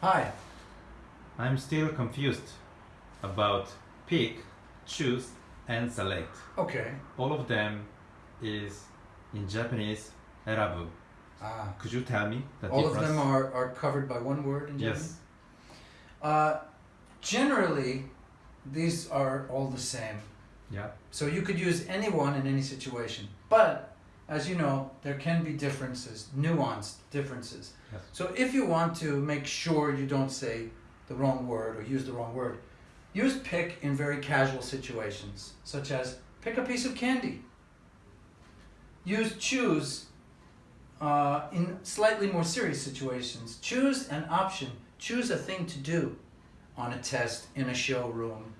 Hi. I'm still confused about pick, choose, and select. Okay. All of them is in Japanese erabu. Ah. Could you tell me the All difference? of them are, are covered by one word in Japanese? Yes. Uh, generally, these are all the same. Yeah. So you could use any one in any situation. But, as you know, there can be differences, nuanced differences. Yes. So if you want to make sure you don't say the wrong word or use the wrong word, use pick in very casual situations, such as pick a piece of candy. Use choose uh, in slightly more serious situations. Choose an option. Choose a thing to do on a test, in a showroom,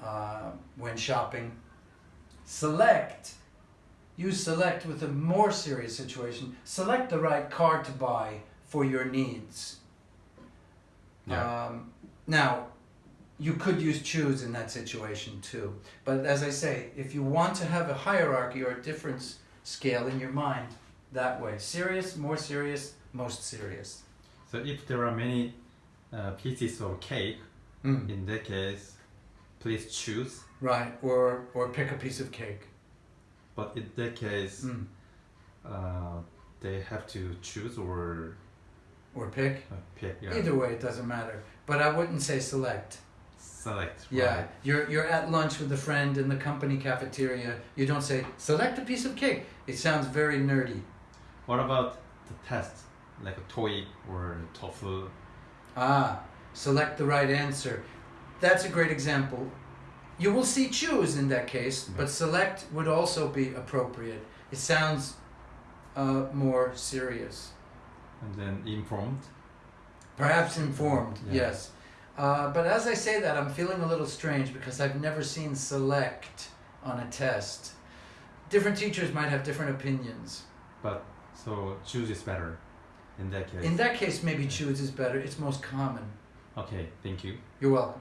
uh, when shopping. Select. Use select with a more serious situation. Select the right car to buy for your needs. Yeah. Um, now, you could use choose in that situation too. But as I say, if you want to have a hierarchy or a difference scale in your mind, that way. Serious, more serious, most serious. So if there are many uh, pieces of cake, Mm. in that case, please choose. Right, or or pick a piece of cake. But in that case, Mm. uh, they have to choose or Or pick. uh, pick. Yeah. Either way, it doesn't matter. But I wouldn't say select. Select. Yeah, Right. you're you're at lunch with a friend in the company cafeteria. You don't say select a piece of cake. It sounds very nerdy. What about the test, like a TOEIC or a TOEFL? Ah, select the right answer. That's a great example. You will see choose in that case, but select would also be appropriate. It sounds uh, more serious. and then informed. Perhaps informed, Yeah. yes. Uh, but as I say that, I'm feeling a little strange because I've never seen select on a test. Different teachers might have different opinions. But so choose is better in that case. In that case, maybe choose is better. It's most common. okay, thank you. You're welcome.